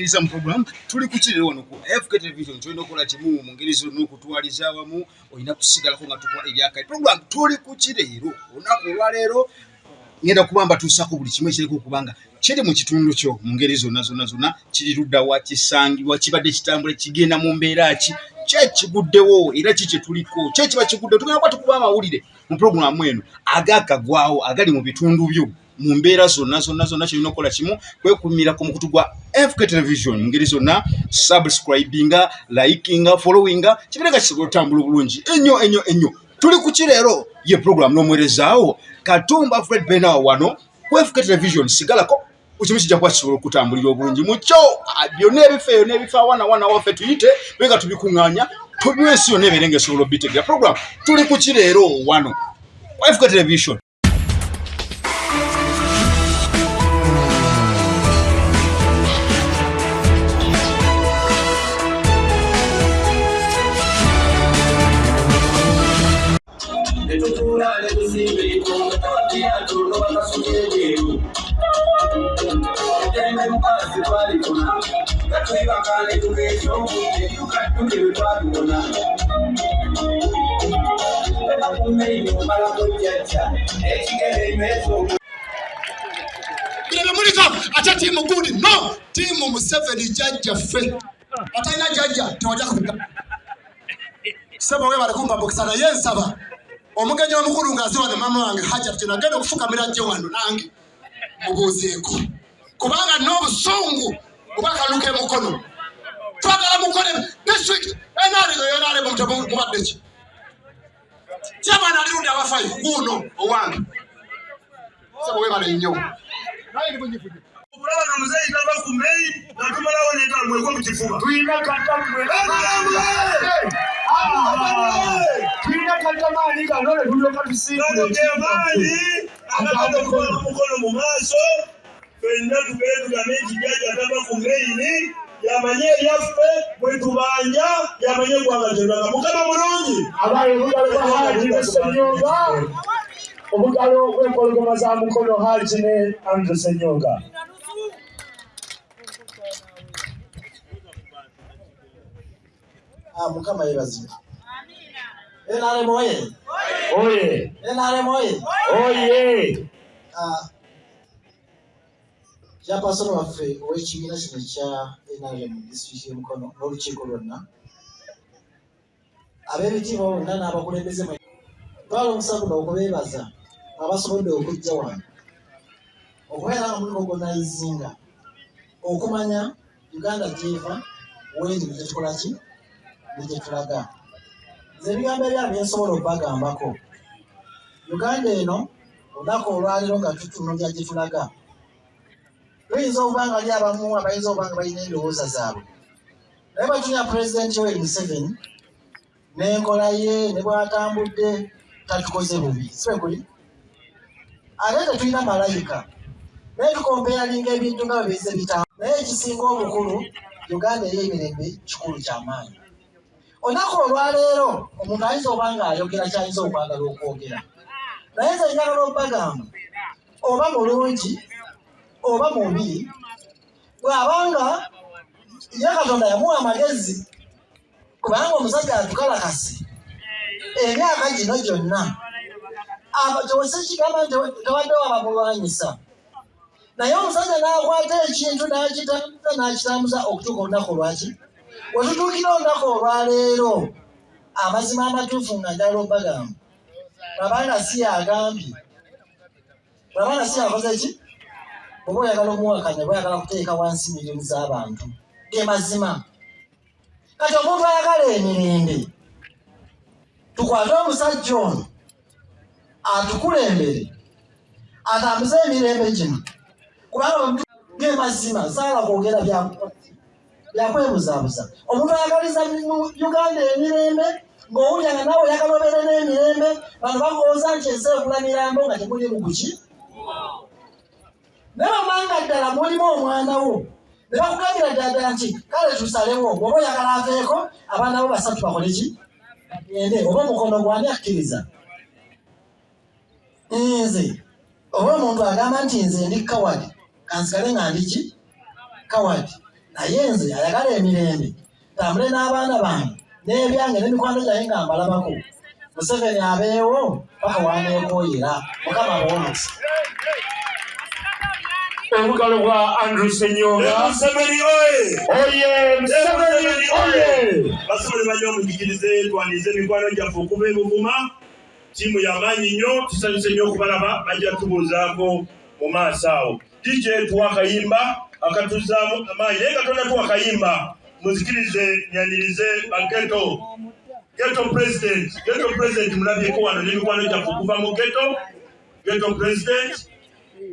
okutwaniriza mu program tuli kukirira wano ku fk television tulina okukola kimu mu ngeri zonna okutwaliza awamu olina kusigalako nga tukola ebyakali program tuli kukireero olunaku olwaleero ngenda kuba mbatuusako buli kimu ekiriko okubanga kiri mu kitundu kyo mu ngeri zonna zonna zonna. Kiri ludda wa kisangibwa kibadde kitambula kigenda mu mbeera ki? Kyekiguddewo era ki kyetuliko kyekiba kiguddewo? Tugenda kuba tukuba amawulire mu puroguramu eno agakagwawo agali mu bitundu byo mu mbeera zonna zonna zonna kyolina okukola kimu kwekumira ku mukutu gwa fk television mu ngeri zonna subscribinga likinga followinga kibireka kisobola otambula obulungi. Ennyo ennyo ennyo. Tuli ku kireero ye puroguramu n'omwerezaawo katumba fred benawa wano ku fk television sigalako ekimu kijja kuba kisobola okutambulira obulungi mukyo ah, byonna ebifa eyo n'ebifa wana wana waffe tuyite bega tubikuŋŋaanya tubiwa ensi yonna ebeere nga esobola obitegera. Puroguramu tuli ku kireero wano? Fk television etembe mukasi twalikona gatwibaka netugeesa obudde tukadduke bwe twabibona tebakumeini omalako jjajja ekigere imeso bino muliko ate tiimu gundi no tiimu museveni jjajjaffe atalina jjajja tewajja kuga sebo webale kumpambukisa naye nsaba omugenyi omukulu ngaaziwane mama wange hajati nagenda okufukamira jje wano nange mubuuzeeko kubanga n'obusungu obakaluka emukono twagala mukole district enaalego yonaalego mubadde ki? Kyamwana alirunde abafayo guuno owange. Sebo webale nnyo. Okulaba nga muzeeyi tava ku meyi natumalawo netamweko mu kifuba. Tulina tulina katamaani kanole tulyoka gano gemaanyi agakola mukono. mu maaso fenna tugere tugambe nti jjajja tava ku meyini yamanye eryaffe bwe tubanja yamanye eggwanga gyeranga mukama mulungi abaye obugalo bwa haji ne senyonga obugalo bw'empologoma za mukono haji ne andre senyonga Ah, mukama yebazibwe enale moye oye. Enale moye oye kyapasoni waffe ow'ekibiina kino ekya nrm disitulikiti y'emukono n'olukiiko lwonna. Ab'ebitiibwa bonna n'abakulembeze twala omusa guno okubeebaza abasobodde okujja wano. Okubeera nga muliko gonayizinga okumanya uganda gyeva weeri negyetukola ki? Negyetulaga nze ebigambo ebyabo byensobola okubagambako. Uganda eno olunaku olwaliro nga tutunulya gyetulaga tuyinza okuba nga ali abamu abayinza okuba nga balina endowooza zaabwe. Naye batunya pulezidenti yoweri museveni n'enkola ye ne bwatambudde tatukoze bubi. Sibe kuli? Ate tetulina malayika. Naye tukompeyalinga ebintu nga bwebize bitamu naye ekisinga obukulu uganda ey'emirembe kikulu kyamaanyi olunaku olwaleero omuntu ayinza oba nga ayogera kyayinza okwagala okwogera. Naye nze njagala okubagamba oba mulungi oba mubi bw'abanga ye katonda yamuwa amagezi kubanga omusajja atukalakasi emyaka gino gyonna kikigamba nti tewaddewo abamulwanyisa naye omusajja n'akwata ekintu n'akitambuza n'akitambuza okutuuka olunaku lwaki? Wetutuukira olunaku olwaleero amazima amatuufu nga njagala okubagamba babanga si yagambye babanga si yakoze ki oba oyagala omuwakanya oba oyagala kuteeka wansi miliyoni z'abantu. Ge mazima. Kati omuntu ayagala emirembe. Tukwate omusajja ono atukulembere atambuze emirembe gino. Kubanga ge mazima saala kwogera byakwebuzaabuza omuntu ayagaliza uganda emirembe ng'owulira nga nawe oyagala obeere n'emirembe bano bagooza nti ensi ekula mirambo nga temuli muguki naye bamanga ddala mulimu omwana wo. Ne bakugambira ddala nti kale tusalewo oba oyagala aveeko abaana bo basatu bakole ki? Bagende oba omukono gwani akkiriza? Nze oba omuntu agamba nti nze ndi kawadi kansigale nga ndi ki? Kawadi naye nze ayagala emirembe tambule n'abaana bange n'ebyange n'emikwano gyange nga mbalabako. Museveni abeewo paka waneekooyera mukama bwomukisa obugalo bwa andrew senyonga oye museveni oye basobole bajja omujigirize twanize emikwano gyaffe okuva ebuvuma tiimu yamaanyi nnyo tusanyuse nnyo okubalaba bajja tubuuzaako mu maaso awo dj tuwa akayimba akatuzaamu amaanyi naye katonda tuwa akayimba muzikirize nyanirize bageto geto president geto president mulabyeko wano n'emikwano gyaffe okuva mu geto geto president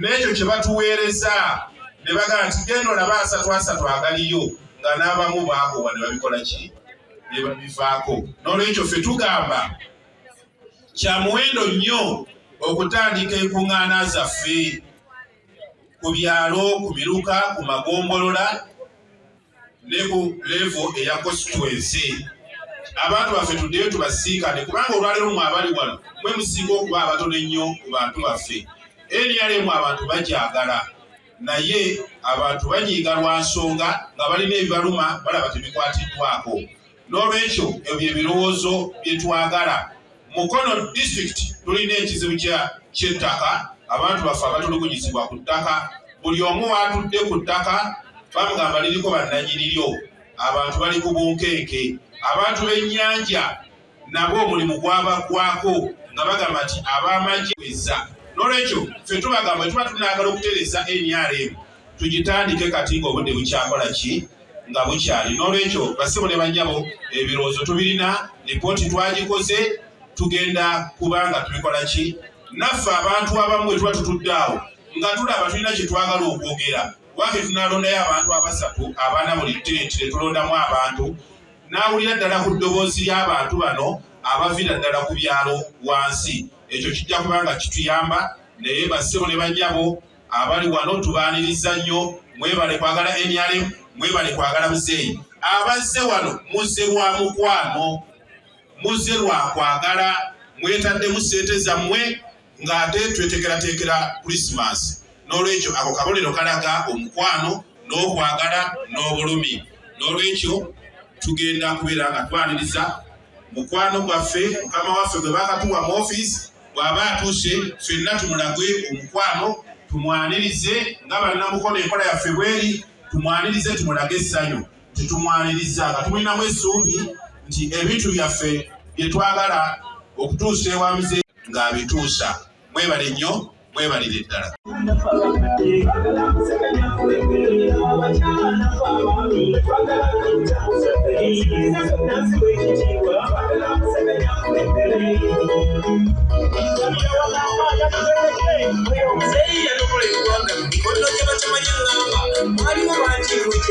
n'ekyo kye batuweereza ne bagamba nti genda olaba asatu asatu agaliyo nga n'abamu baagobwa ne babikola ki? Ne babivaako. N'olwekyo ffe tugamba kya muwendo nnyo okutandika enkuŋŋaana zaffe ku byalo ku miruka ku magombolola ne ku levo eya constituency. Abantu baffe tuddeyo tubasinkane kubanga olwaleero mwe abali wano mwe musinga okuba abatono ennyo ku bantu baffe. NRM abantu bagyagala naye abantu banyiiga lwa nsonga nga balina ebibaluma balaba tebikwatiddwako. N'olwekyo ebyo bye birowoozo bye twagala. Mukono district tulina ekizibu ky'ettaka abantu baffe abatulugunyizibwa ku ttaka buli omu waatudde ku ttaka bamugamba liriko bannanyiriryo abantu bali ku bunkenke. Abantu b'ennyanja nabo omulimu gwabaggwako nga bagamba nti ab'amagye weza n'olwekyo ffe tubagamba bwe tuba tunaagala okutereza nrm tugitandike kati ng'obudde bukyakola ki? Nga bukyali. N'olwekyo basibo ne bannyabo ebirowoozo tubirina lipooti twagikoze tugenda kuba nga tubikola ki naffe abantu abamu bwe tuba tutudde awo nga tulaba tulina kye twagala okwogera. Wake tunalondayo abantu abasatu abaana buli tenti ne tulondamu abantu. N'awulira ddala ku ddoboozi ly'abantu bano abavira ddala ku byalo wansi. Ekyo kijja kuba nga kituyamba naye bassebo ne bannyabo abali wano tubaaniriza nnyo. Mwebale kwagala nrm mwebale kwagala muzeeyi. Abazze wano muzze lwa mukwano muzze lwa kwagala. Mwetaddemu ssente zammwe ng'ate twetekerateekera krisimansi n'olwekyo ako kabonero kalaga omukwano n'okwagala n'obulumi. N'olwekyo tugenda kubeera nga twaniriza. Mukwano gwaffe mukama waffe gwe bakatuwa mu ofiisi bw'aba atuuse ffenna tumulagwe omukwano tumwanirize nga bannamukono enkola yaffe bweri tumwanirize tumulage essanyu. Tetumwaniriza nga tumulinamu essuubi nti ebintu byaffe bye twagala okutuusa ewamuze ng'abituusa mwebale nnyo mwebalire ddala omuzeeyi yanokola eggwanga mu mikono gye batamanyi ŋŋamba mwalimu bankiiko kyemiyembe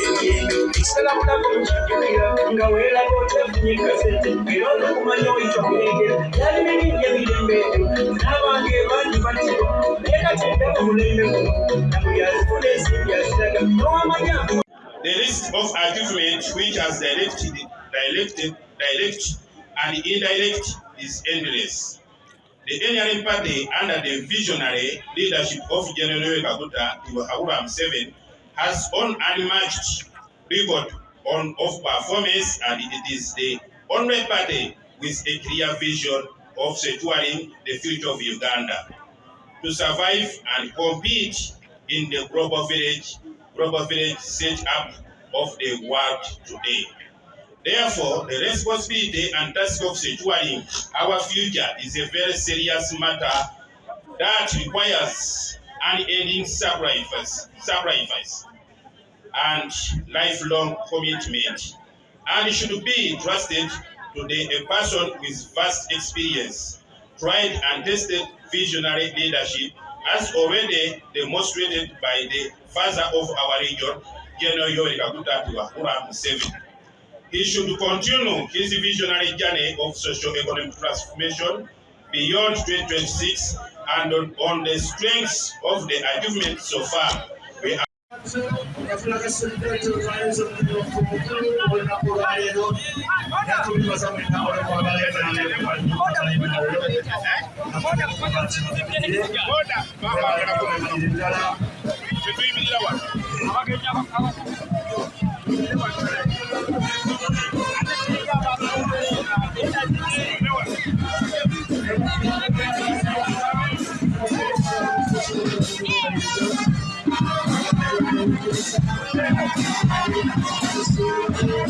ekisalabulako mukijugira nga weeraga otefunye kasente era olwokumanya oyita omulengera yali mirinnya mirembe ebyo n'abantu ebangi batibwa naye kati endaba omulembe guno na buli azifuna ensimbi aziraga n'owamanya The list of achievements which has directed, directed, direct and indirect is endless. The NRM party under the visionary leadership of General Kaguta Iwahawura Museveni has on unmatched record on of performance and it is the only party with a clear vision of securing the future of Uganda to survive and compete in the global village, global village set up of the world today. Therefore, the responsibility and task of securing our future is a very serious matter that requires unending sacrifice. sacrifice. And lifelong commitment and should be trusted to the, a person with vast experience, tried and tested visionary leadership as already demonstrated by the father of our region, General Yoweri Kaguta Wahura Museveni. He should continue his visionary journey of socio-economic transformation beyond 2026 and on, the strengths of the achievements so far. We are yafunaka sente zayinza okunywa ku mukulu olunaku olwaleero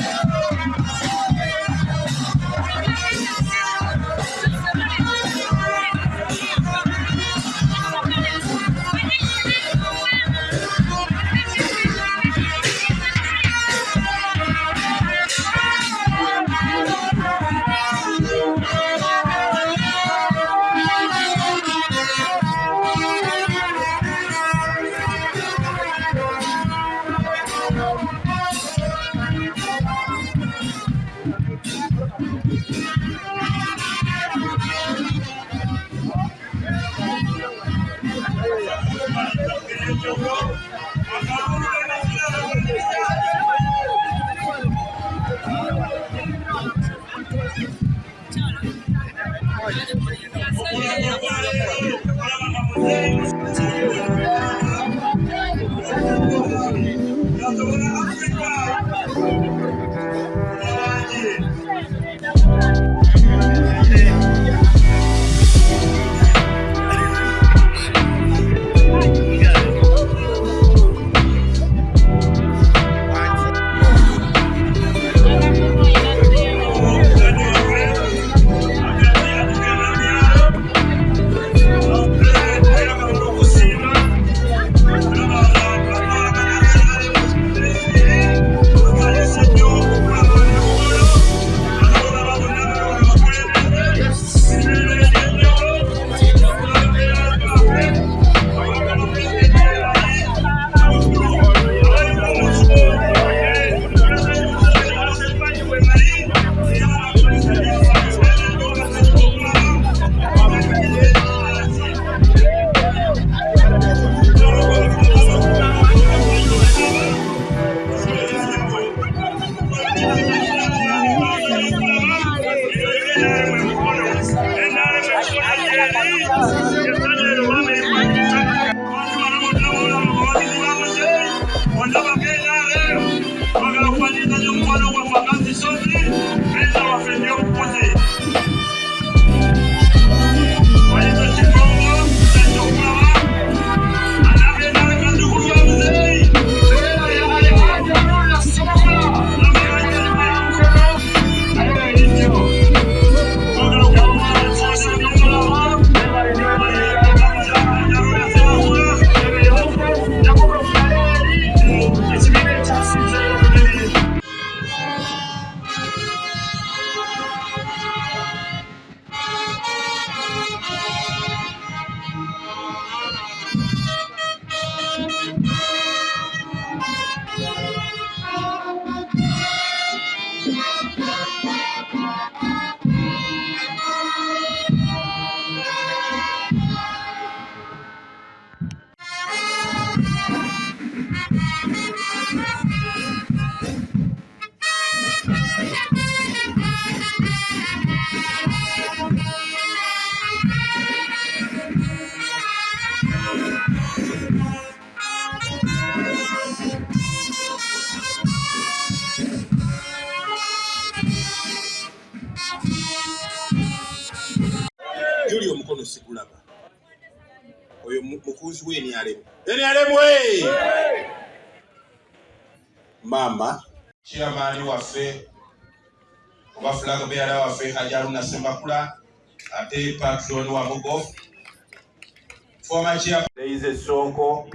Maama chairman waffe oba flag bearer waffe Hajji Haruna Ssemakula ate patron wa Mugo. Former chair Daisy Sonko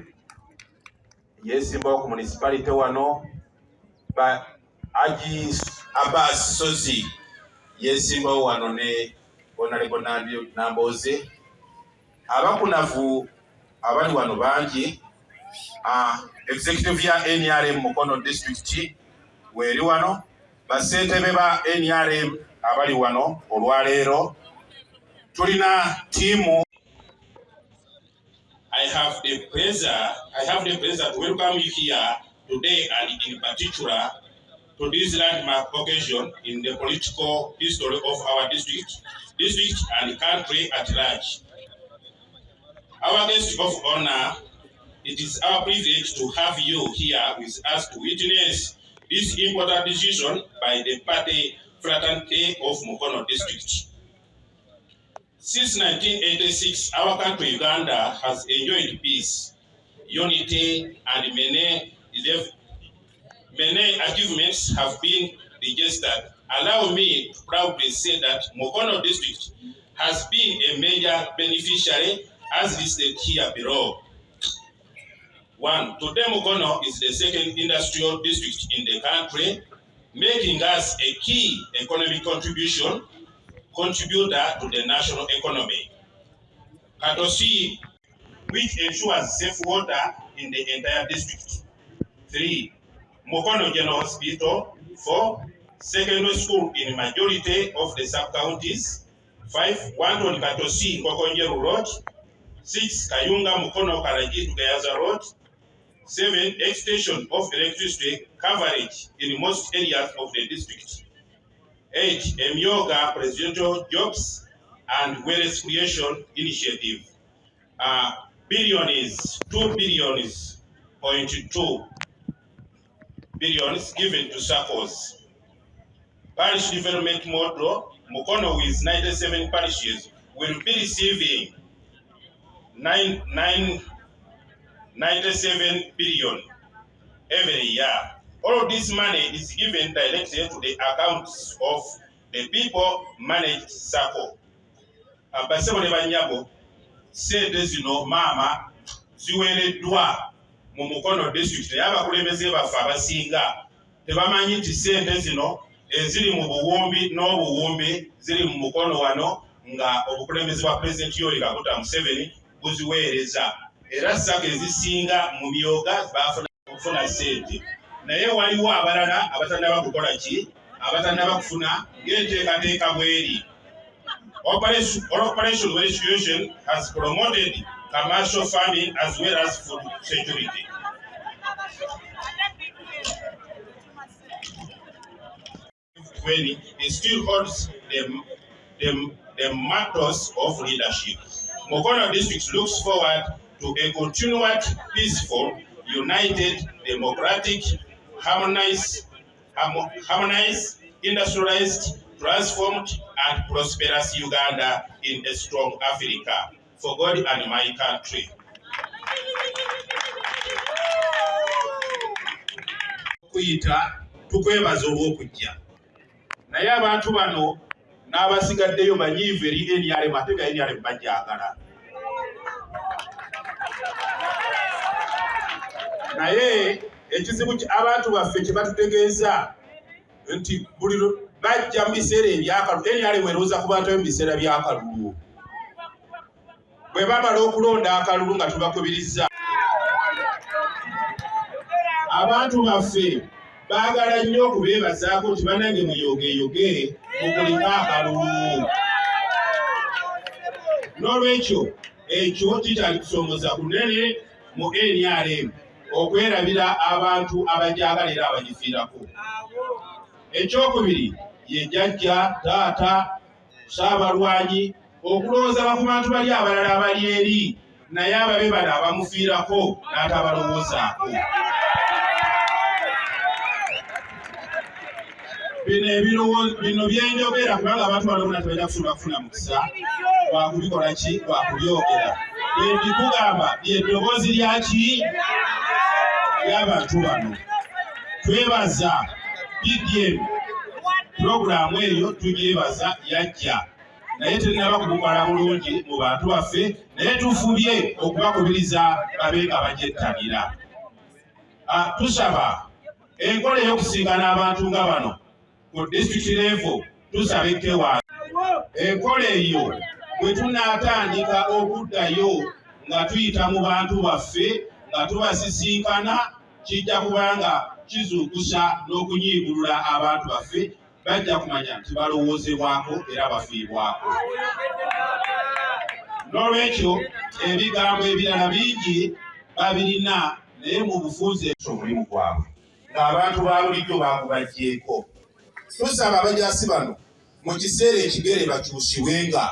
yesimbawo ku municipality wano ba aji abbas sozi yesimbawo wano ne Nandi- namboze. Abakunavu abali wano bangi Ah, executive ya nrm mukono district wano nrm abali wano tulina I have the pleasure, I have the pleasure to welcome you here today and in particular to this landmark occasion in the political history of our district, district and country at large. Our guest of honor, it is our privilege to have you here with us to witness this important decision by the party fraternity of Mukono district. Since 1986, our country, Uganda, has enjoyed peace, unity, and many, achievements have been registered. Allow me to proudly say that Mukono district has been a major beneficiary as listed here below. One, today Mukono is the second industrial district in the country, making us a key economic contribution contributor to the national economy. Katosi, which ensures safe water in the entire district. Three, Mokono General Hospital. Four, secondary school in the majority of the sub-counties. Five, one on Katosi, Kokonjeru Road. Six, Kayunga Mukono Karaji Gayaza Road. Seven, extension of electricity coverage in most areas of the district. Eight, Emyoga Presidential Jobs and Wealth Creation Initiative. Uh, billion is two billions point two billions given to circles. Parish development model, Mukono with ninety-seven parishes will be receiving nine, nine, ninety-seven billion every year. All of this money is given directly to the accounts of the people managed circle. Basebo ne bannyabo, sente zino maama ziweereddwa mu Mukono district naye abakulembeze baffe abasinga tebamanyi nti sente zino eziri mu buwumbi n'obuwumbi ziri mu mukono wano nga obukulembeze bwa pulezidenti yoweri kaguta museveni buziweereza era saka ezisinga mu byoga bafuna okufuna sente naye waliwo abalala abatannaba kukola ki abatannaba kufuna ng'enteekateeka bweri Operation Resolution has promoted commercial farming as well as food security. When it still holds the, the, the mantles of leadership. Mokono district looks forward to a continued peaceful, united, democratic, harmonized, harmonized, industrialized, transformed, and prosperous Uganda in a strong Africa. For God and my country. kuyita tukwebaza olw'okujja naye abantu bano n'abasigaddeyo banyiivu eri NRM ate bajagala naye ekizibu ki- abantu baffe kye batutegeeza nti buli bajja mu biseera ebyakalulu NRM erowooza ku bantu mu biseera byakalulu bwe bamala okulonda akalulu nga tubakubiriza. Abantu baffe baagala nnyo okubeebazaako nti bannange muyogeyoge mukulika akalulu n'olwekyo ekyo kikyali kusomooza kunene mu NRM okwerabira abantu abagyagala era abagifiirako. Ekyokubiri ye jjajja taata saabalwanyi okulowooza ku bantu bali abalala abali eri naye ababe bano abamufiirako n'atabalowoozaako bino byenjogera kubanga abantu bano bonna tebalina kusobola kufuna mukisa. Wakubikola ki? Wakubyogera. Bwendikugamba lyeddoboozi lyaki ly'abantu bano. Twebaza bdm pulogulaamu eyo tugyebaza yajja. Naye terinaba kubukwala bulungi mu bantu baffe naye tufubye okubakubiriza babe nga bagyettanira Ah, tusaba enkola ey'okusinkana abantu nga bano ku district level tusaba ekewa enkola eyo bwe tunaatandika okuddayo nga tuyita mu bantu baffe nga tubasisinkana kijja kubanga kizuukusa n'okunyiigulula abantu baffe bajja kumanya nti balowoozebwako era bafiibwako. N'olwekyo ebigambo ebirala bingi babirina naye mu bufunze omulimu gwabwe ng'abantu ba bulijjo baakubajjeeko. Tusaba abajasi bano mu kiseera ekigere bakyusibwenga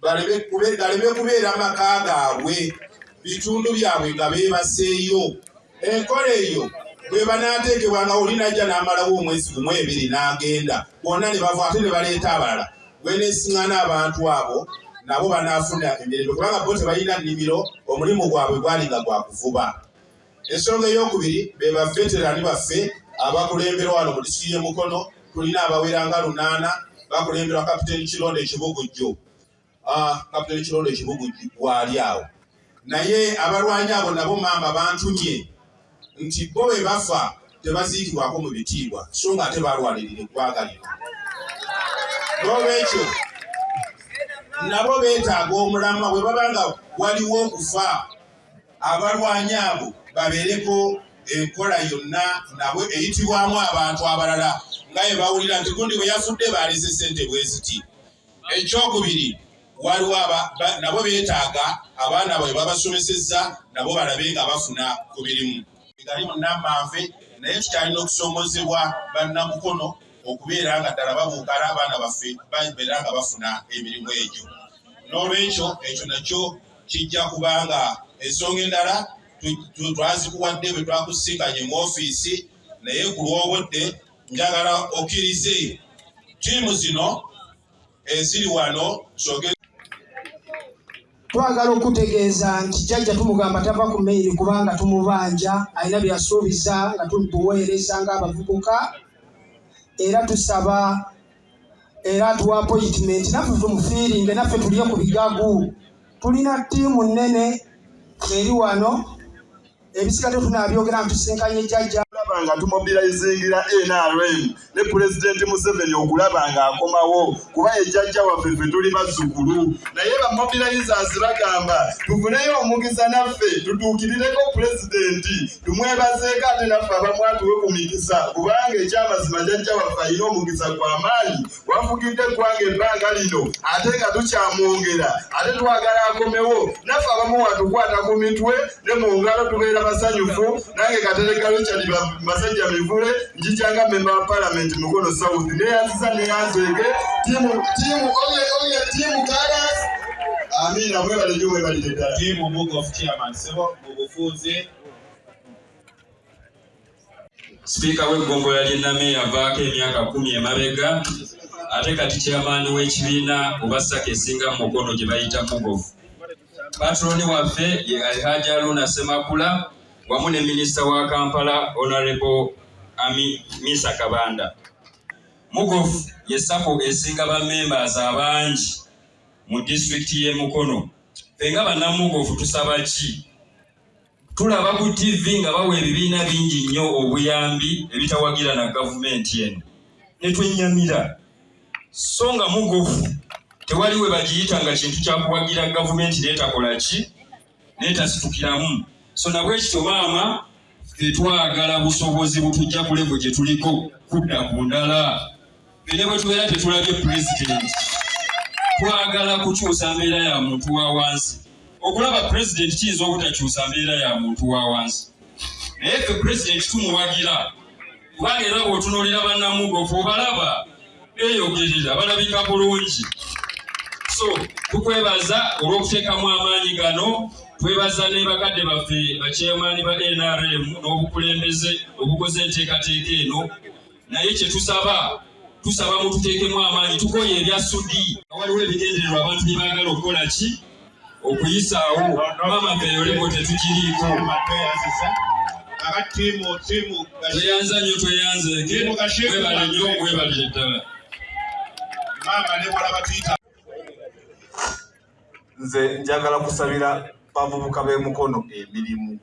galeme kubeera maka gaabwe bitundu byabwe nga beebaseeyo. Enkola eyo bwe banaateekebwa nga oli najja n'amalawo omwezi gumu ebiri n'agenda bonna ne bava ate ne baleeta abalala. Weneesiŋŋana abantu abo nabo banaafuna emirembe kubanga bo tebalina nnimiro omulimu gwabwe gwali nga gwa kuvuba. Ensonga eyokubiri be baveterani baffe abakulemberwa wano mu disitulikiti y'e mukono tulina abawera nga lunaana bakulemberwa kapiteeni kirondo ekibugujjo Ah, kapiteeni kirondo ekibugujjo waali awo naye abalwanyi abo nabo maama bantumye nti bo bwe bafa tebaziikibwako mu bitiibwa so nga ate balwanirira eggwanga lino n'olwekyo nabo beetaaga omulama bwe babanga waliwo okufa abalwanyi abo babeereko enkola yonna nabo eyitibwamu abantu abalala nga bwe bawulira nti gundi bwe yafudde baalese sente bwe ziti. Ekyokubiri waliwo nabo beetaaga abaana bwe babasomesezza nabo balabe nga bafuna ku mirimu. Gali munnamanve naye tukyalina okusomozebwa bannamukono okubeera nga ddala babuukala abaana baffe babeera nga bafuna emirimu egyo. N'olwekyo ekyo nakyo kijja kubanga ensonga endala twazikuwadde bwe twakusinkanye mu ofiisi naye ku lw'obudde njagala okkirize ttiimu zino eziri wano soge twagala okutegeeza nti jjajja tumugamba tava ku meeri kubanga tumubanja alina byasuubiza nga tubuweereza ng'abavubuka era tusaba era atuwa appointment naffe tumufiiringe naffe tulye ku bigagu. Tulina ttiimu nnene eri wano ebisigadde tunaabyogera ntusinkanye jjajja okulaba nga tumobilizingira nrm ne pulezidenti museveni okulaba nga akomawo kuba ejjajja waffe ffe tuli bazzukulu. Naye bamobilizers bagamba tufuneyo omukisa naffe tutuukirireko pulezidenti tumwebazeeko ate naffe abamu atuwe ku mikisa kubanga ekyamazima jjajja waffe alina omukisa gw'amaanyi wafugidde eggwanga ebbanga lino ate nga tukyamwongera ate twagala akomewo. Naffe abamu watukwata ku mitwe ne mu ngalo tubeera basanyufu nange richard Ba- basajja mivule njijanga memba wa parliament mukono south. Neyanziza neyanzege timu timu oye oye timu karas. Amina mwebale nyo mwebalire ddala. Tiimu book of chairman sebo mu bufunze sipiika w'eggombola ly'e Nameeya avaako emyaka kumi emabega. Ate kati kyamaani w'ekibiina oba ssaka esinga mu mukono gye bayita mugovu patroni waffe ye alhaji aluna semakula wamu ne minisita wa kampala honorable ami misa kabanda. Mugovu ye sako esinga ba members abangi mu disitulikiti y'e mukono. Ffe nga bannamugovu tusaba ki? Tulaba ku tv nga bawa ebibiina bingi nnyo obuyambi ebitawagira na gavumenti eno. Ne twenyamira. So nga mugofu tewali we bagiyita nga kintu kyakuwagira gavumenti neetakola ki? Neetasitukiramu so nabwekityo maama ffe twagala busobozi butujja ku levo gye tuliko kudda ku ndala. Ffe ne bwe tubeera tetulabye pulezidenti twagala kukyusa mbeera ya muntu wa wansi. Okulaba pulezidenti kiyinza obutakyusa mbeera ya muntu wa wansi. Naye ffe pulezidenti tumuwagira. Kubanga era bw'otunuulira bannamugofu obalaba beeyogerera balabika bulungi. So tukwebaza olw'okuteekamu amaanyi gano twebaza ne bakadde baffe bakyemaani ba nrm n'obukulembeze obukoze enteekateeka eno naye kye tusaba tusaba mututeekemu amaanyi tukoye ebya sudi. Waliwo ebigendererwa abantu bye baagala okukola ki? Okuyisaawo maama feyolebo tetugiriiko tweyanza nnyo tweyanzeeke webale nnyo webalire ddala. Nze njagala kusabira bavubuka b'emikono emirimu.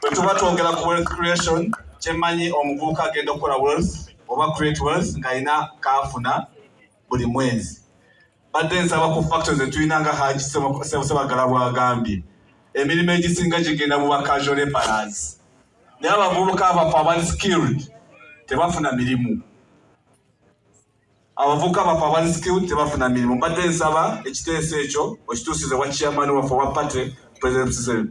Bwe tuba twongera ku wealth creation kyemmanyi omuvubuka agenda okukola wealth oba create wealth ng'alina kaafuna buli mwezi. Badde nsaba ku factor zetulina nga haji sebagala bwagambye. Emirimu egisinga gigenda mu bacasual laborers naye abavubuka abafe abali skilled tebafuna mirimu. Abavubuka bafe abali skilled tebafuna mirimu badde nsaba ekiteeso ekyo okituusize wa chairman waffe owa patre president museveni.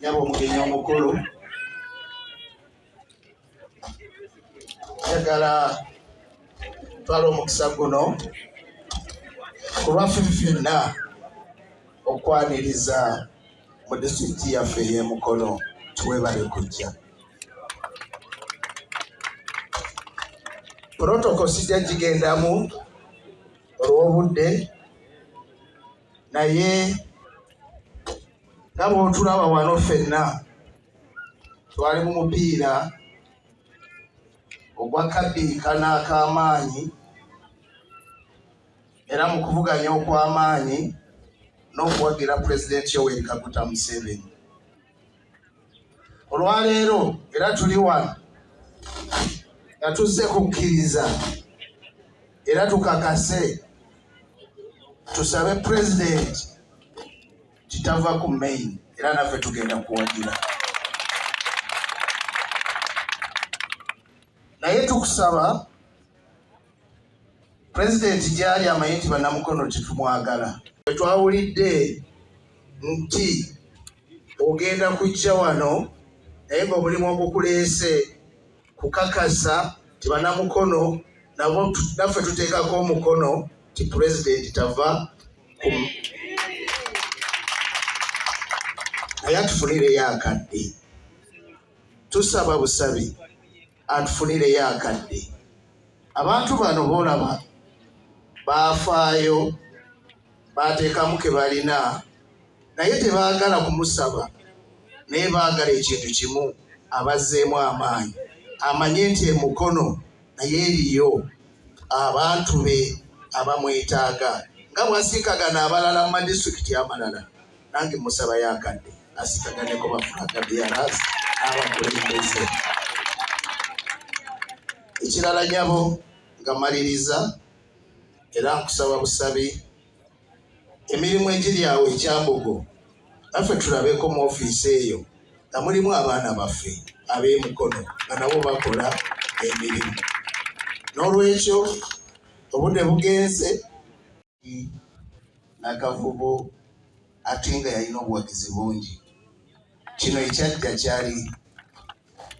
Yaba omugenyi omukulu. Njagala twala omukisa guno ku lwaffe ffenna okwaniriza mu disitulikiti yaffe ey'emukono tuwebale kujja. Protoko sijja gigendamu olw'obudde naye nga bwotulaba wano ffenna twali mu mupiira ogwa kabiikana ak'amaanyi era mu kuvuganya okw'amaanyi n'okuwagira pulezidenti yoweri kaguta museveni. Olwaleero era tuli wano nga tuzze kukkiriza era tukakase tusabe pulezidenti kitava ku main era naffe tugenda kuwagira. Naye tukusaba pulezidenti gyali amanyi nti bannamukono tetumwagala twawulidde nti ogenda kujja wano naye ngaomulimu ogukuleese kukakasa ti bannamukono nabo naffe tuteekako omukono ti pulezidenti tava naye atufunireyo akadde. Tusaba busabi atufunireyo akadde. Abantu bano boolaba baafaayo baateekamu ke balina. Naye tebaagala kumusaba naye baagala ekintu kimu abazzeemu amaanyi. Amanye nti emukono naye eriyo abantu be abamwetaaga. Nga bwasiikagana abalala mu madisitulikiti amalala nange musabayo akadde asikaganeko bafulagabiyaras n'abakulembeze. Ekirala nyabo nga maliriza era nkusaba busabi emirimu egiri awo ekyambogo naffe tulabeko mu ofiisi eyo nga mulimu abaana baffe ab'emukono nga nabo bakola emirimu. N'olwekyo obudde bugenze nakavubo ate nga yalina obuwagizi bungi. Kino ekyajja kyali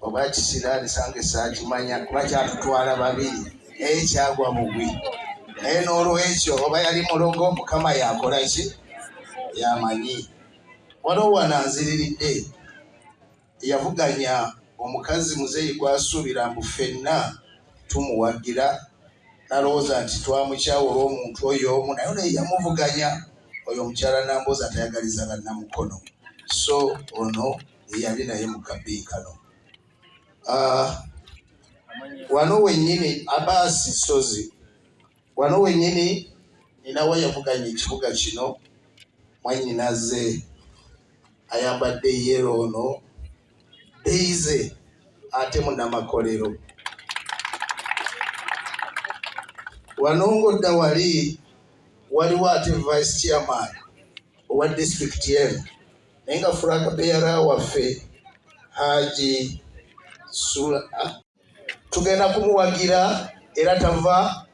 oba kisiraalisanga esaakimanya kuba kyatutwala babiri naye kyagwa bugwi naye n'olwekyo oba yali mulogo mukama yakola ki? Yamanyi. Waliwo wananziriridde yavuganya omukazi muzeeyi gwasuubira mbu ffenna tumuwagira nalowooza nti twamukyawa olw'omuntu oyo omu naye naye yamuvuganya. Oyo omukyala nambooza tayagaliza bannamukono. So ono yeyali naye mu kabiikano wano wennyini abaasi sozi wano wennyini ninawe yavuganya ekibuga kino. Mwannyinaze ayambadde yero ono. Beize ate munnamakolero wano ngodda wali waliwo ate vice chairman owa district emu naye nga fulaga beyara waffe haji sula ah, tugenda kumuwagira era tava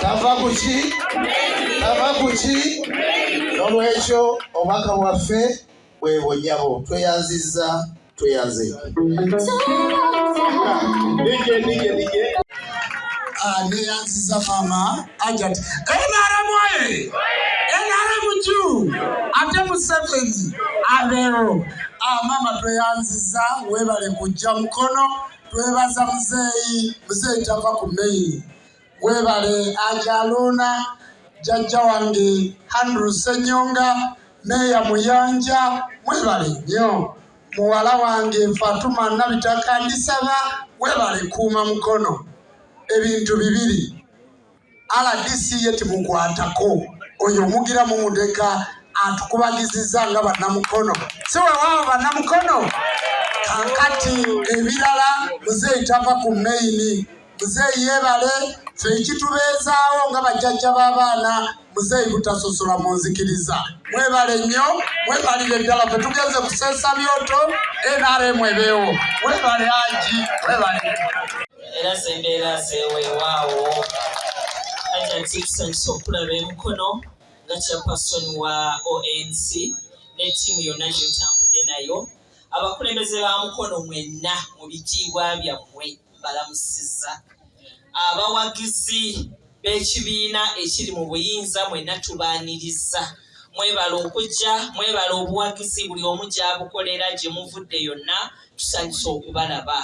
tava kuki tava kuki nolwekyo obwaka bwaffe bwebonyabo tweyanziza tweyanze nije nije nije neyanziza maama ajat nrm oye nrm ju ate museveni? Abeewo maama tweyanziza weebale kujja mukono twebaza muzeeyi muzeeyi tava ku meyi weebale ajaluna jajja wange handru senyonga meeya muyanja mwebale nnyo. Muwala wange fatuma nabitaka ndisaba webale kuuma mukono. Ebintu bibiri. Rdc ye timukwatako oyo omugira mumudeka atukubagiziza nga bannamukono. Si wewaaba bannamukono? Kakati ebirala muzeeyi tava ku maini muzeeyi yebale fe ekitubeezaawo nga bajjajja b'abaana. Muzeeyi butasosola mu nzikiriza. Mwebale nnyo mwebalire ddala fe tugenze kuseesa byoto nrm ebeewo mwebale aji mwebale era zembeera zeweewaawo ajantikusanyusa okulaba emikono nga chairperson wa onc ne ttiimu yonna gyotambudde nayo. Abakulembeze ba mukono mwenna mu bitiibwa byammwe mbalamusiza abawagizi b'ekibiina ekiri mu buyinza mwenna tubaaniriza mwebala okujja mwebala obuwagizi buli omu gy'abukolera gye muvudde yonna tusanyusa okubalaba.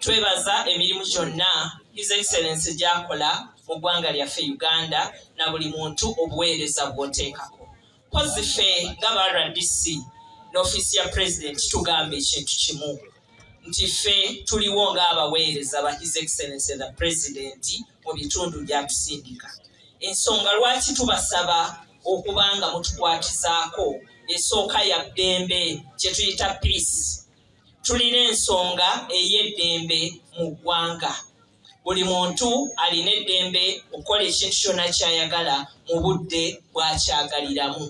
Twebaza emirimu gyonna his excellence gy'akola mu ggwanga lyaffe uganda na buli muntu obuweereza bw'oteekako. Pozi ffe nga ba rdc n'ofiisi ya pulezidenti tugamba ekintu kimu nti ffe tuliwo ng'abaweereza ba his excellence the president mu bitundu byatusindika ensonga lwaki tubasaba okuba nga mutukwatizaako? Esooka ya ddembe kye tuyita peace. Tulina ensonga ey'eddembe mu ggwanga. Buli muntu alina eddembe okukola ekintu kyonna kyayagala mu budde bwakyagaliramu.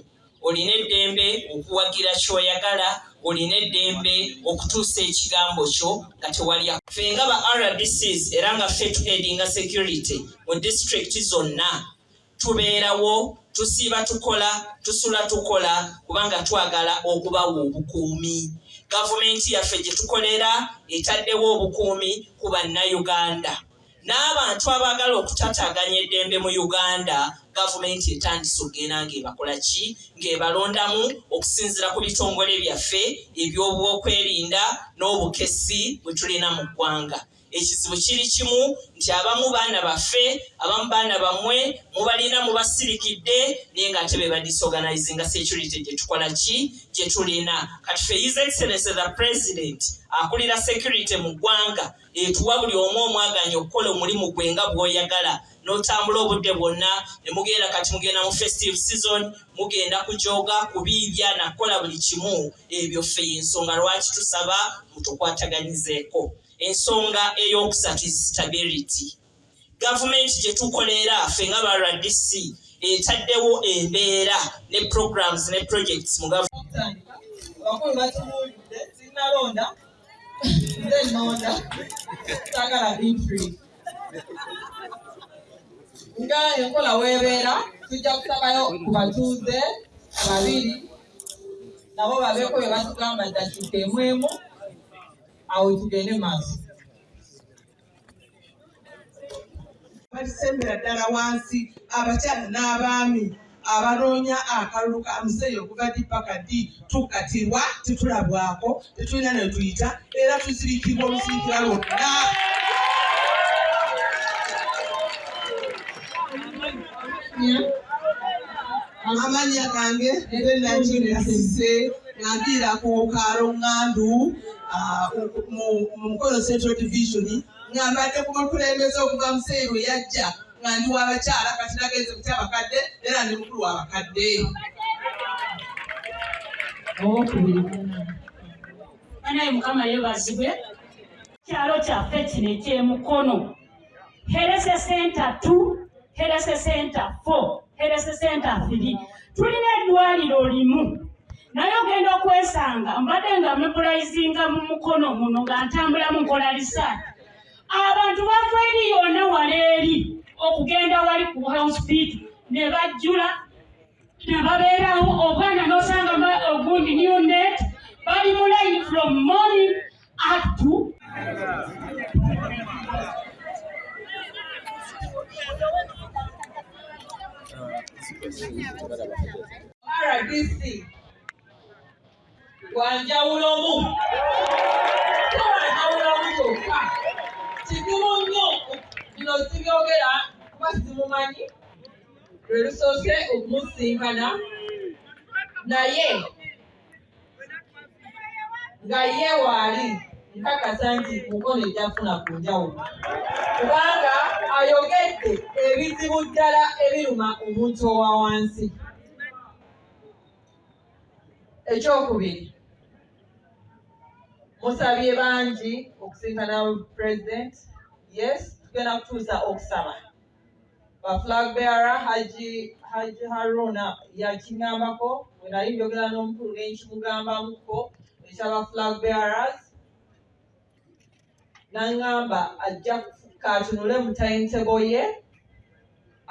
Olina eddembe okuwagira kyoyagala olina eddembe okutuusa ekigambo kyo nga tewalya ffe nga ba rdcs era nga ffe tuhedinga security mu disitulikiti zonna tubeerawo tusiiba tukola tusula tukola kubanga twagala okubawa obukuumi. Gavumenti yaffe gye tukolera etaddewo obukuumi ku bannayuganda n'abantu abaagala okutataganya eddembe mu uganda gavumenti etandise okgenda ng'ebakola ki? Ng'ebalondamu okusinziira ku bitongole byaffe ebyobwokwerinda n'obukesi bwe tulina mu ggwanga ekizibu kiri kimu nti abamu baana baffe abamu baana bammwe mubalina mubasirikidde naye ngaate be badisorganizinga security gye tukola ki? Gye tulina. Kati fe his excellence the president akulira security mu ggwanga. Etuwa buli omu omwaganya okukola omulimu gwe nga bw'oyagala. N'otambula obudde bwonna ne mugenda kati mugenda mu festive season mugenda kujoga kubiibya nakukola buli kimu. Ebyo ffe yensonga lwaki tusaba mutukwataganyizeeko ensonga eyokusatu stability gavumenti gye tukolera ffe nga ba rdc etaddewo embeera ne programs ne projects mu abakulu batubuulidde sinalonda nze nonda sagala bintri. Nga enkola weebeera tujja kusabayo ku batuuze babiri nabo babeeko bye batugamba ddakiika emu emu tugende maaso balisembera ddala wansi abakyala n'abaami abanoonya akalulu ka museeyi okuva ddi paka ddi tukatirwa tetulabwako tetulina ne tuyita era tuzirikirwa olusirikira lwonna. Amannya gange benajinasise ngandiira ku kaalo ŋŋandu mu mukono central division nga mbadde ku bakulembeze okuva museeyi lwe yajja nga ndi wabakyala kati nagenze kutya abakadde era ndi mukulu wabakadde anaye mukama yebazibwe kyalo kyaffe kino ekyemukono. Herese senta t herese senta f herese senta three. Tulina eddwaliro limu naye ogenda okwesanga mbadde nga mebulayizinga mu mukono muno nga ntambulamu nkola risaati abantu bava eri yonna wala eri okugenda wali ku hospital ne bajjula ne babeerawo. Obwana n'osanga ogundi newnet bali mu line from morning up to rdc wanjawulomu wanjawulomu kyokka kizibu nnyo bino sibyogera kuba simumanyi lwe lusoose okumusinkana naye nga ye waali nkakasa nti mukono ejjafuna ku njawulo kubanga ayogedde ebizibu ddala ebiruma omuntu owa wansi. Ekyokubiri musabye bangi okusinkana president. Yes tugenda kutuusa okusaba. Ba flag bearer haji haji haruna yakiŋambako bwe nali njogera n'omukulu nenkimugambamuko ekyaba flag bearers. Naŋŋamba ajja katunule mu timetable ye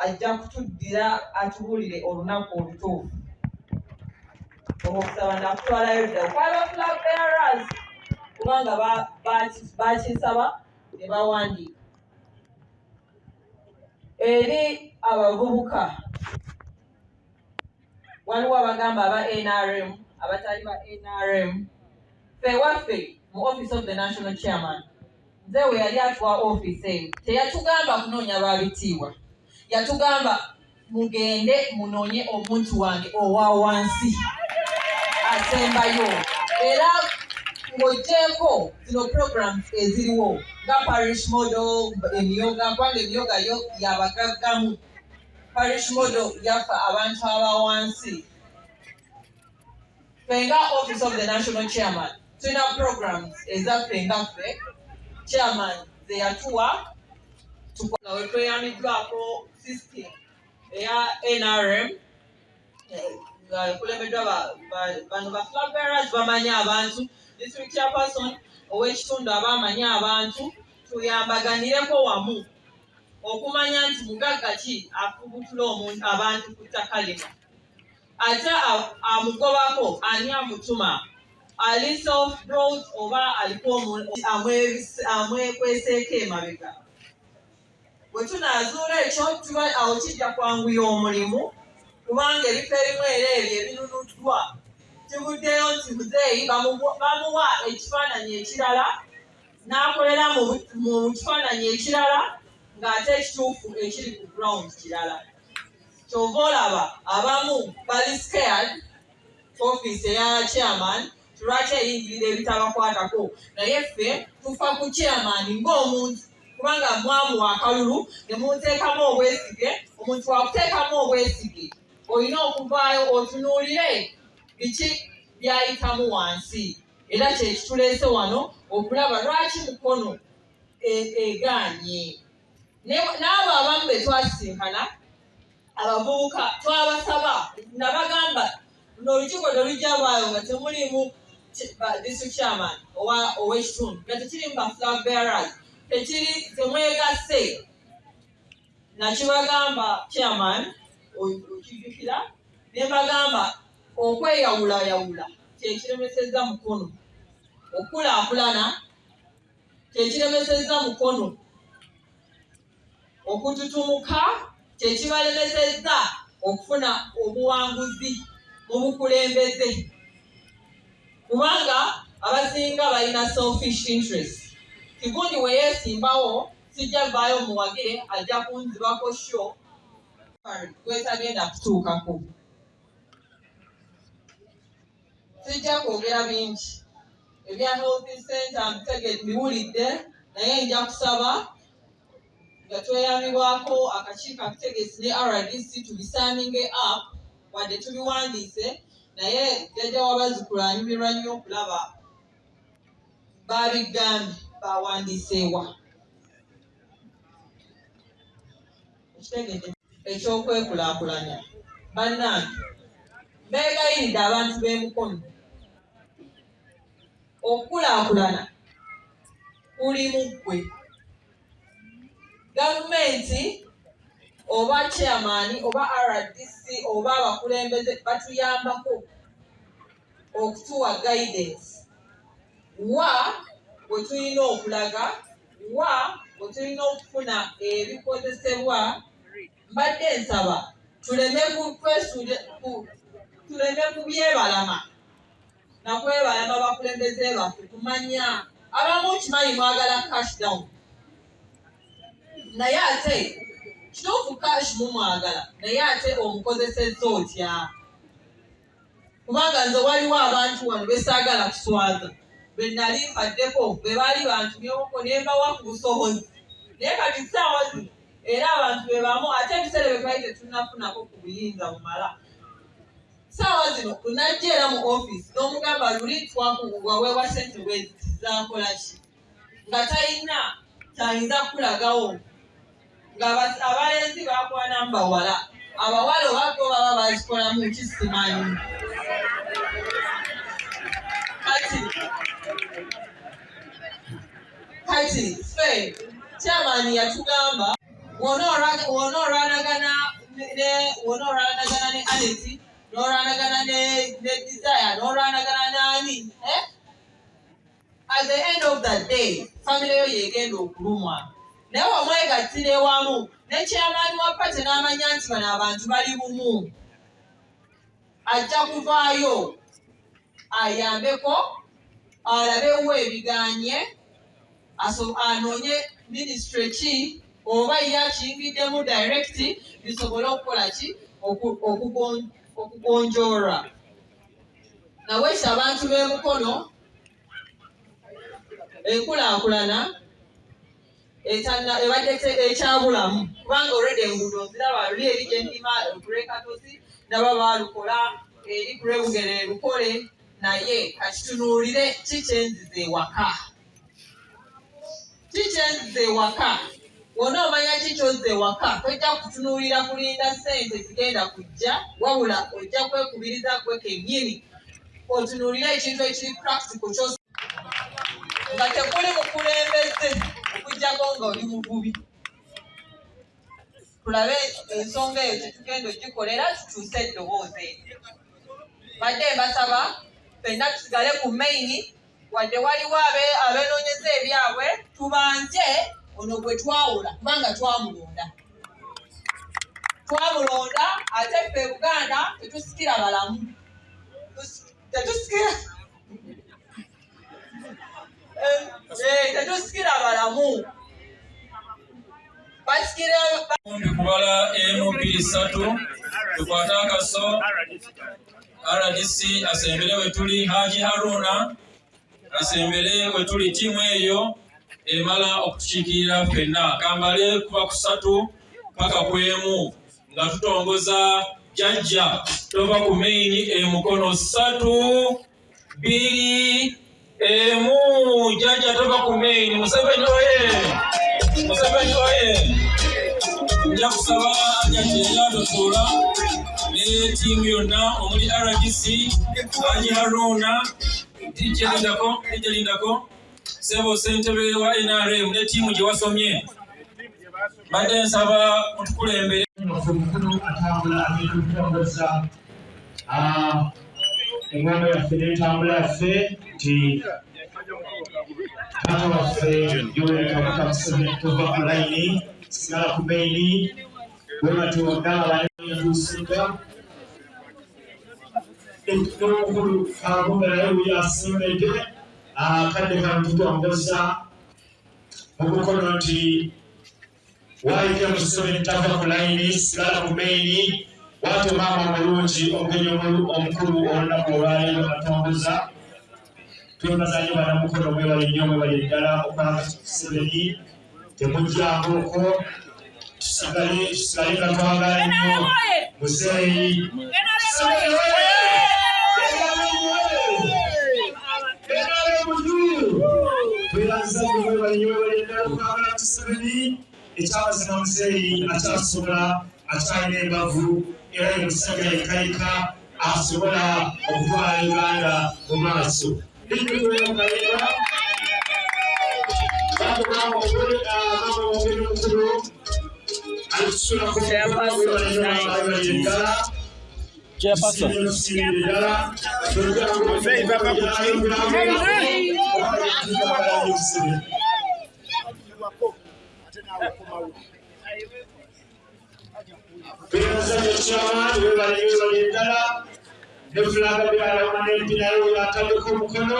ajja kutuddira atubuulire olunaku olutuufu. Okusaba nakutwalayo dda okwaba flag bearers kubanga ba- baki- bakinsaba ne bawandiika. Eri abavubuka waliwo abagamba aba nrm abatali ba nrm fe waffe mu office of the national chairman nze we yali atuwa office eyo teyatugamba kunoonya babitiibwa yatugamba mugende munoonye omuntu wange owa wansi asembayo. Era ng'oggyeko zino programs eziriwo nga parish model emiyoga kubanga emiyoga yo parish model yafa abantu aba wansi fenga office of the national chairman. Tulina programs ezaffe nga ffe chairman ze yatuwa tukola we tweyamiddwako system eya nrm nga ekulembeddwa ba- bano ba flag bearers bamanyi abantu. District chairperson ow'ekitundu aba amanyi abantu tuyambaganireko wamu okumanya nti mugagga ki afubutula omuntu abantu ku ttaka lino. Ate amugobako ani amutuma? Ali self brought oba aliko amwekweseeko emabega? Bwe tunaazuula ekyo awo kijja kwanguya omulimu kubanga ebifo ebimu era ebyo ebinunuddwa kivuddeyo nti muzeeyi bamuwa ekifaananyi ekirala n'akolera mu kifaananyi ekirala ng'ate ekituufu ekiri ku ground kirala. Kyova olaba abamu bali scared office eya chairman lwaki eyingirira ebitabakwatako? Naye ffe tufa ku chairman ng'omuntu kubanga mwamuwa akalulu ne munteekamu obwesige omuntu wakuteekamu obwesige olina okuvaayo otunuulire biki byayitamu wansi. Era kyekituleese wano okulaba lwaki mukono e- egaanye Ne- n'abo abamu be twasisinkana abavubuka twabasaba nabagamba luno olukiiko telujjabaayo nga temulimu district chairman ow'ekitundu nga tekirimu ba flag bearers tekiri temwegasse. Nakibagamba chairman okijjukira ne mbagamba okweyawulayawula kyekiremesezza mukono. Okulaakulana kyekiremesezza mukono. Okututumuka kyekibalemesezza okufuna obuwanguzi mu bukulembeze kubanga abasinga balina selfish interest. Kigundi we yeesimbawo sijja vaayo muwagire ajja kunzibako sho gwetagenda kutuukako sijja kwogera bingi. Ebya health center mbiwulidde naye nja kusaba nga tweyambibwako akakiiko akitegesi ne rdc tubisaaninge up wadde tubiwandiise naye jjajja wabazukulu anyumirwa nnyo okulaba babigambye bawandiiseewa ekitegedde ekyokwekulaakulanya bannange beegayiridde abantu b'emukono okukulaakulana kuli mu ggwe. Gavumenti oba chairman oba rdc oba abakulembeze batuyambako okutuwa guidance. Wa bwe tulina okulaga wa bwe tulina okufuna ebikozesebwa mbadde nsaba tuleme ku- tuleme kubyebalama nakwebalama bakulembeze baffe tumanya abamu kimanyi mwagala cash down. Naye ate kituufu cash mumwagala naye ate omukozesezza otya kubanga nze waliwo abantu wano besaagala kuswaza be nali mpaddeko be baali bantumyeko nembawa ku busobozi naye kati ssaawa zino era abantu be bamu ate ebiseera bye twali tetunnafunako ku buyinza bumala. Ssaawa zino tunajja era mu ofiisi n'omugamba luli twakuwaweebwa sente bwezi zakola ki? Nga talina kyayinza kukulagawo. Ng'abalenzi bakwanamu bawala abawala obako baba bazikolamu kisimanyi kati kati ffe kyamaani yatugamba wona olwanagana ne aneti n'olwanagana ne desire n'olwanagana n'ani eh? at the end of the day famire yo yegenda okulumwa naye wamwegattira ewamu ne kyamaani wa pate n'amanya nti bano abantu bali bumu ajja kuvaayo ayambeko alabewo ebiganye anoonye minisitule ki oba ye akiyingiddemu direct bisobole okukola ki? Oku- okugon- okugonjoolwa naweesa abantu b'emukono enkulaakulana ebadde ekyabulamu. Kubanga olwedde enguudo nziraba luli eri gye ndima okulekatosi ndaba baalukola eri kulwebugere lukole naye kakitunuulire ki kyenziza ewaka? Ki kyenziza ewaka wona omanya ki kyozza ewaka tojja kutunuulira kulinda ssente zigenda kujja wabula ojja kwekubiriza gwe kennyini. Otunuulire ekintu ekiri practical kyos nga tekuli mukulembeze okugjako nga oli muvubi. Tulabe ensonga eyo tetugenda ogikolera tukyuse eddoboozi eryo. Badde mbasaba ffenna tusigale ku maini wadde waliwo abe- abeenoonyeza ebyabwe tubanje ono gwe twawula kubanga twamulonda. Twamulonda ate ffe buganda tetusikira balamu. Tus- tetusikira Eh, eh, tetusikira balamu. Basikira kubala emu bbiri ssatu tukwate akaso. Rdc asembere we tuli haji haruna asembere we tuli tiimu eyo emala okutukiikirira ffenna. Kambale kuba ku ssatu paka ku emu nga tutongoza jajja tova ku maini emukono ssatu bbiri emu. Jajja tova ku maini museveni oye! Museveni oye! Nja kusaba jajjayadotola ne tiimu yonna omuli rdc haji haruna dijelindako dijelindako sebo sentebe wa nrm ne tiimu gye wasomye badde nsaba mutukulembere omukulu atambula agenda okutongoza engamba yaffe n'entambula yaffe nti taata waffe yoweri kaguta museveni tova ku layini sigala ku maini bwe batonda abanetuusinga n'omukulu kabumba naye bwe yasimbedde akadde kano tutongoza mu bukono nti waayite museveni tava ku layini sigala ku maini waate maama omulungi omugenyi omukulu olunaku olwaleero batongoza twebaza nnyo banamukono mwebale nnyo mwebale ddala okwanga museveni temujjanguko tusigale tusigale nga twagala nnyo muzeeyi twebaza nnyo mwebale nnyo mwebale ddala okwagala museveni ekyamazima muzeeyi akyasobola akyalina embavu era ye musajja yekayika asobola okutwala uganda mu maaso likiwemukalera batugamba omugole mama omugeri omukulu alitusula kubalebali eddala ddala Beerasabye kyamaani webale webale ddala ne fulaga byalama n'empinayo yataddeko omukono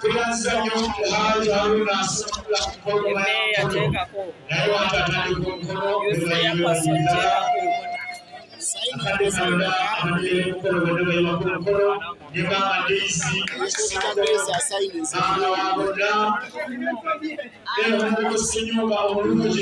tweyanziza nnyo haaji haruna asobola kukoloma yamukono naye watatandika omukono webale webale ddala akadde kanda abaddire mukolo bwedobeerwa ku mukolo negamba deisi abaana wa boda era omukusinyuka omulungi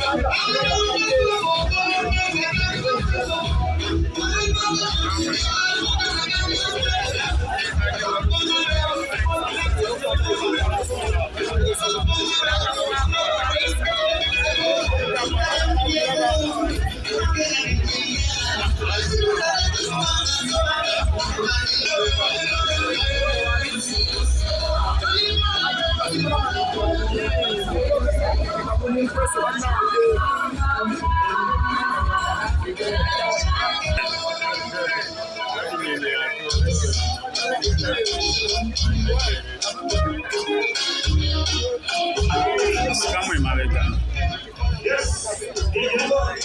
Thank you.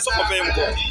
Só para ver um pouco.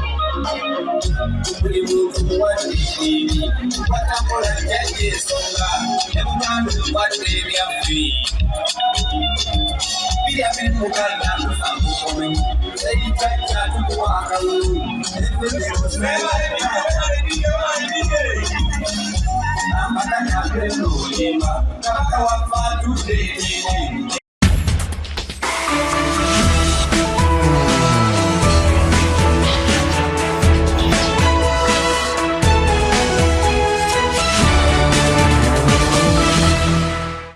Onímọ̀kú wá ní ìlú, pátákó rẹ̀ jẹ́jẹ́ sọ́la, ẹ̀rù máa ń lò wá ní eré àfẹ́. Bí a fi mú ká ìyá ló sàkóso rẹ̀, lẹ́yìn tá ìjà àdúgbò ara wo, ẹgbẹ́ mi ò fẹ́ wá ní ìjọba ìdíje wá ní ìdíje. Àmàlà ni àgbẹ̀ lò ní ma, kábàkà wá fàájú lè ní.